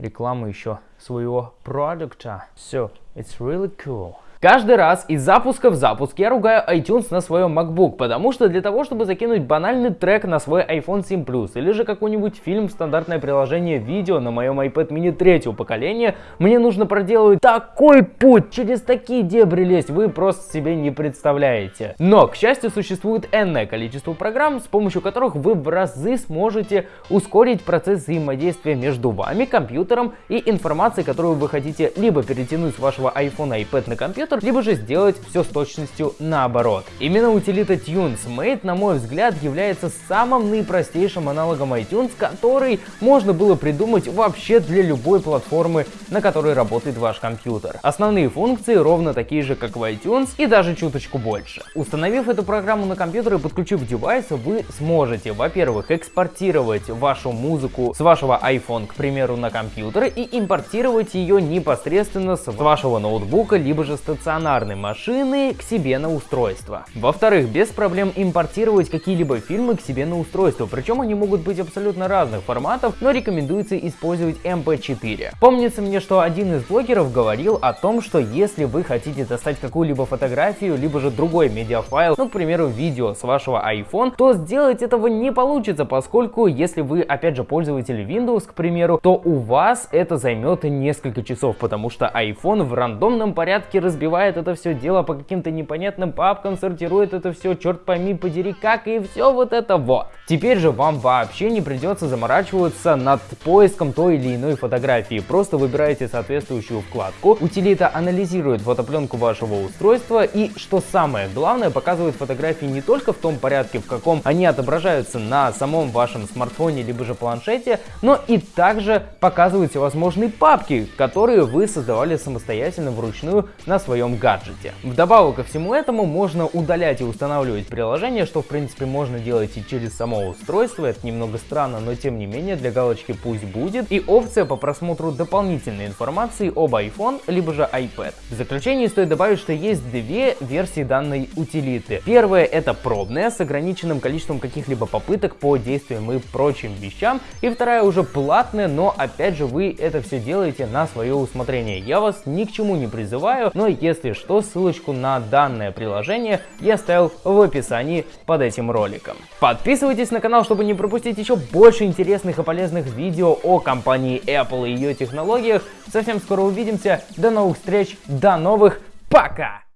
рекламу еще своего продукта. So, it's really cool. Каждый раз из запуска в запуск я ругаю iTunes на своем MacBook, потому что для того, чтобы закинуть банальный трек на свой iPhone 7 Plus или же какой-нибудь фильм в стандартное приложение видео на моем iPad mini третьего поколения, мне нужно проделывать такой путь, через такие дебри лезть, вы просто себе не представляете. Но, к счастью, существует энное количество программ, с помощью которых вы в разы сможете ускорить процесс взаимодействия между вами, компьютером и информацией, которую вы хотите либо перетянуть с вашего iPhone iPad на компьютер, компьютер, либо же сделать все с точностью наоборот. Именно утилита TunesMate, на мой взгляд, является самым наипростейшим аналогом iTunes, который можно было придумать вообще для любой платформы, на которой работает ваш компьютер. Основные функции ровно такие же, как в iTunes, и даже чуточку больше. Установив эту программу на компьютер и подключив девайс, вы сможете, во-первых, экспортировать вашу музыку с вашего iPhone, к примеру, на компьютер и импортировать ее непосредственно с вашего ноутбука, либо же с стационарной машины к себе на устройство. Во-вторых, без проблем импортировать какие-либо фильмы к себе на устройство, причем они могут быть абсолютно разных форматов, но рекомендуется использовать MP4. Помнится мне, что один из блогеров говорил о том, что если вы хотите достать какую-либо фотографию, либо же другой медиафайл, ну, к примеру, видео с вашего iPhone, то сделать этого не получится, поскольку если вы, опять же, пользователь Windows, к примеру, то у вас это займет несколько часов, потому что iPhone в рандомном порядке разбирается разбивает это все дело по каким-то непонятным папкам, сортирует это все, черт пойми, подери как и все вот это вот. Теперь же вам вообще не придется заморачиваться над поиском той или иной фотографии. Просто выбираете соответствующую вкладку, утилита анализирует фотопленку вашего устройства и, что самое главное, показывает фотографии не только в том порядке, в каком они отображаются на самом вашем смартфоне либо же планшете, но и также показывает всевозможные папки, которые вы создавали самостоятельно вручную на своем своем гаджете. Вдобавок ко всему этому можно удалять и устанавливать приложение, что в принципе можно делать и через само устройство. Это немного странно, но тем не менее для галочки пусть будет. И опция по просмотру дополнительной информации об iPhone либо же iPad. В заключение стоит добавить, что есть две версии данной утилиты. Первая это пробная с ограниченным количеством каких-либо попыток по действиям и прочим вещам. И вторая уже платная, но опять же вы это все делаете на свое усмотрение. Я вас ни к чему не призываю, но если если что, ссылочку на данное приложение я оставил в описании под этим роликом. Подписывайтесь на канал, чтобы не пропустить еще больше интересных и полезных видео о компании Apple и ее технологиях. Совсем скоро увидимся. До новых встреч, до новых, пока!